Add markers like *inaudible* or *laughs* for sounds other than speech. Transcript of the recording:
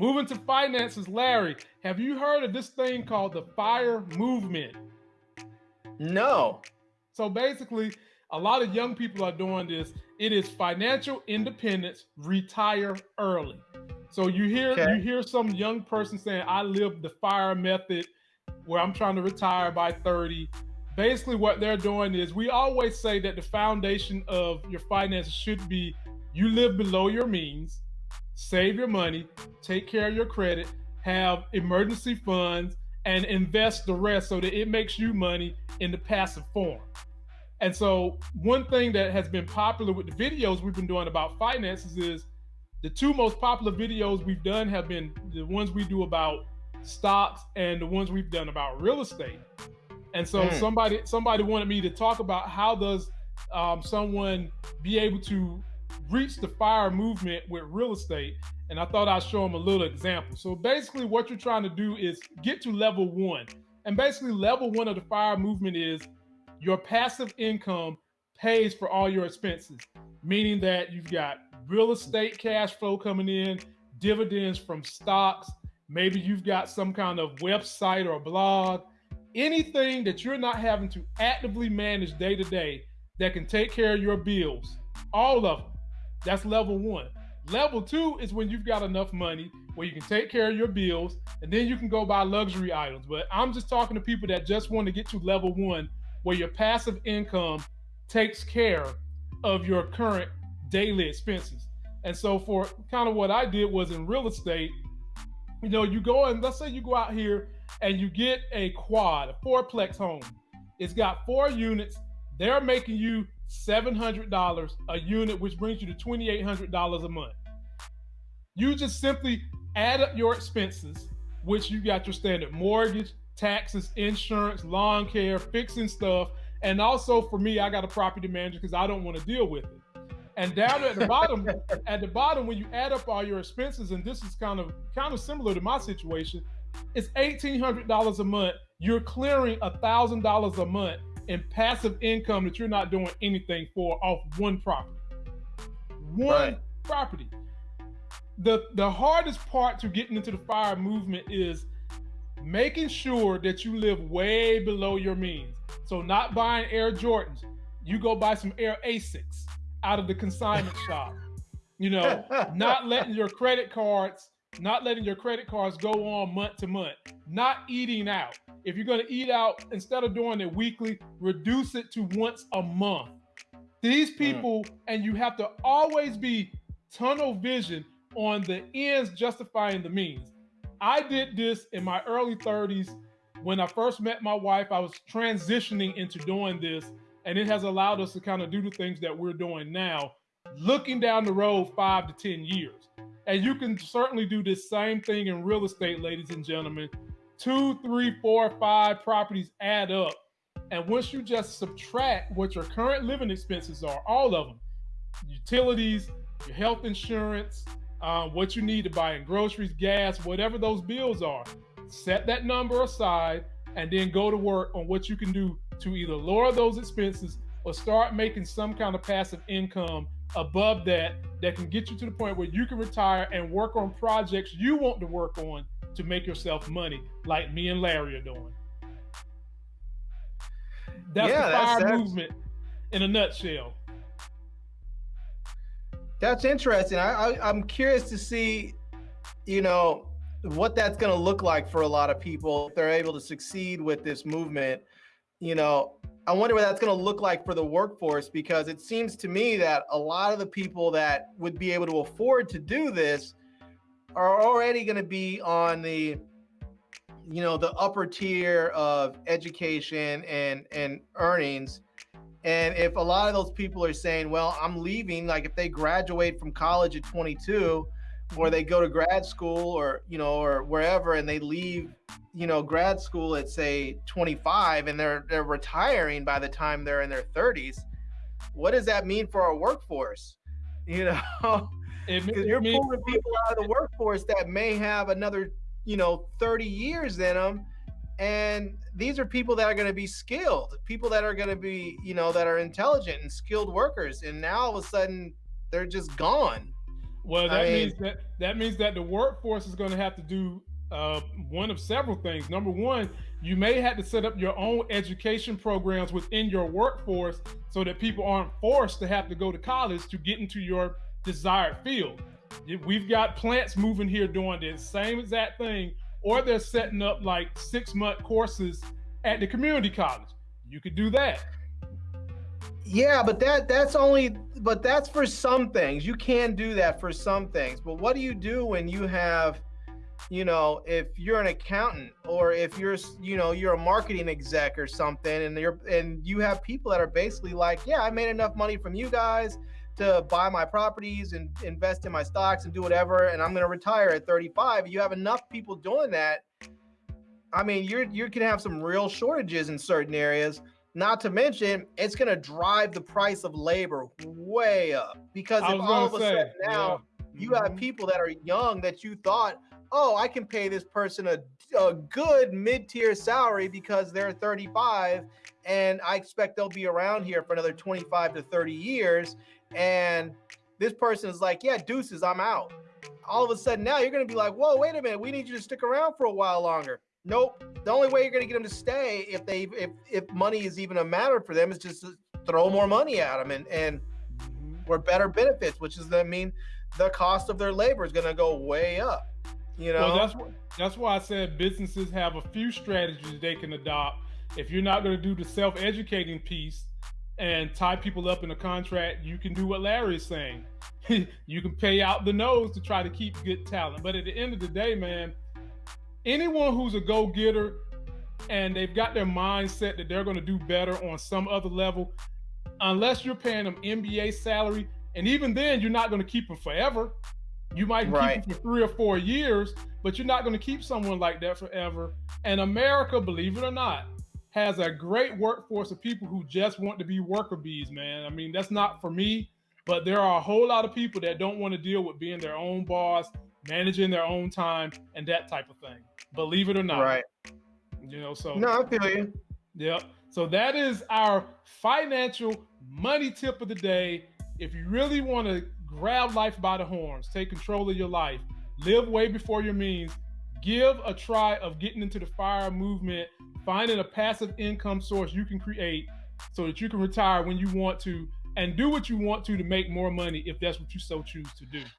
moving to finances, Larry, have you heard of this thing called the FIRE movement? No. So basically, a lot of young people are doing this. It is financial independence, retire early. So you hear okay. you hear some young person saying, "I live the fire method, where I'm trying to retire by 30." Basically, what they're doing is we always say that the foundation of your finances should be you live below your means, save your money, take care of your credit, have emergency funds, and invest the rest so that it makes you money in the passive form. And so, one thing that has been popular with the videos we've been doing about finances is the two most popular videos we've done have been the ones we do about stocks and the ones we've done about real estate. And so, mm. somebody somebody wanted me to talk about how does um, someone be able to reach the fire movement with real estate. And I thought I'd show them a little example. So basically, what you're trying to do is get to level one. And basically, level one of the fire movement is your passive income pays for all your expenses, meaning that you've got real estate cash flow coming in, dividends from stocks, maybe you've got some kind of website or blog, anything that you're not having to actively manage day to day that can take care of your bills, all of them. That's level one. Level two is when you've got enough money where you can take care of your bills and then you can go buy luxury items. But I'm just talking to people that just want to get to level one where your passive income takes care of your current daily expenses. And so for kind of what I did was in real estate, you know, you go and let's say you go out here and you get a quad, a fourplex home. It's got four units. They're making you $700 a unit, which brings you to $2,800 a month. You just simply add up your expenses, which you got your standard mortgage, taxes, insurance, lawn care, fixing stuff. And also for me, I got a property manager because I don't want to deal with it. And down at the bottom, at the bottom, when you add up all your expenses, and this is kind of kind of similar to my situation, it's eighteen hundred dollars a month. You're clearing a thousand dollars a month in passive income that you're not doing anything for off one property. One right. property. The the hardest part to getting into the fire movement is making sure that you live way below your means. So not buying Air Jordans, you go buy some Air Asics out of the consignment *laughs* shop. You know, *laughs* not letting your credit cards, not letting your credit cards go on month to month, not eating out. If you're going to eat out, instead of doing it weekly, reduce it to once a month. These hmm. people, mm. and you have to always be tunnel vision on the ends justifying the means. I did this in my early 30s. When I first met my wife, I was transitioning into doing this, and it has allowed us to kind of do the things that we're doing now, looking down the road five to 10 years. And you can certainly do this same thing in real estate, ladies and gentlemen. Two, three, four, five properties add up. And once you just subtract what your current living expenses are, all of them, utilities, your health insurance, uh, what you need to buy in groceries, gas, whatever those bills are. Set that number aside and then go to work on what you can do to either lower those expenses or start making some kind of passive income above that that can get you to the point where you can retire and work on projects you want to work on to make yourself money, like me and Larry are doing. That's yeah, the fire that's, movement in a nutshell. That's interesting. I, I I'm curious to see, you know, what that's going to look like for a lot of people if they're able to succeed with this movement. You know, I wonder what that's going to look like for the workforce because it seems to me that a lot of the people that would be able to afford to do this are already going to be on the you know the upper tier of education and and earnings. And if a lot of those people are saying, well, I'm leaving, like if they graduate from college at 22 or they go to grad school or, you know, or wherever and they leave, you know, grad school at say 25 and they're they're retiring by the time they're in their 30s, what does that mean for our workforce? *laughs* You know, because you're pulling people out of the workforce that may have another, you know, 30 years in them and these are people that are going to be skilled people that are going to be you know that are intelligent and skilled workers and now all of a sudden they're just gone Well, that I means that that means that the workforce is going to have to do uh, one of several things. Number one, you may have to set up your own education programs within your workforce so that people aren't forced to have to go to college to get into your desired field. We've got plants moving here doing the same exact thing, or they're setting up like six month courses at the community college. You could do that. Yeah, but that that's only but that's for some things. You can do that for some things. But what do you do when you have you know, if you're an accountant or if you're, you know, you're a marketing exec or something, and you're and you have people that are basically like, yeah, I made enough money from you guys to buy my properties and invest in my stocks and do whatever, and I'm going to retire at 35. You have enough people doing that. I mean, you're you can have some real shortages in certain areas. Not to mention, it's going to drive the price of labor way up because if all of a say, sudden now yeah. you have mm-hmm. people that are young that you thought oh, I can pay this person a, a good mid tier salary because they're 35 and I expect they'll be around here for another 25 to 30 years. And this person is like, yeah, deuces, I'm out. All of a sudden now you're going to be like, whoa, wait a minute, we need you to stick around for a while longer. Nope. The only way you're going to get them to stay if they if if money is even a matter for them is just throw more money at them and and or better benefits, which is I mean the cost of their labor is going to go way up. You know, well, that's what, that's why I said businesses have a few strategies they can adopt. If you're not going to do the self-educating piece and tie people up in a contract, you can do what Larry is saying. *laughs* you can pay out the nose to try to keep good talent. But at the end of the day, man, anyone who's a go-getter and they've got their mindset that they're going to do better on some other level, unless you're paying them NBA salary, and even then, you're not going to keep them forever. You might right. keep them for three or four years, but you're not going to keep someone like that forever. And America, believe it or not, has a great workforce of people who just want to be worker bees, man. I mean, that's not for me, but there are a whole lot of people that don't want to deal with being their own boss, managing their own time, and that type of thing. Believe it or not. Right. You know, so. No, I feel you. Yep. So that is our financial money tip of the day. If you really want to grab life by the horns, take control of your life, live way before your means, give a try of getting into the fire movement, finding a passive income source you can create so that you can retire when you want to and do what you want to to make more money if that's what you so choose to do.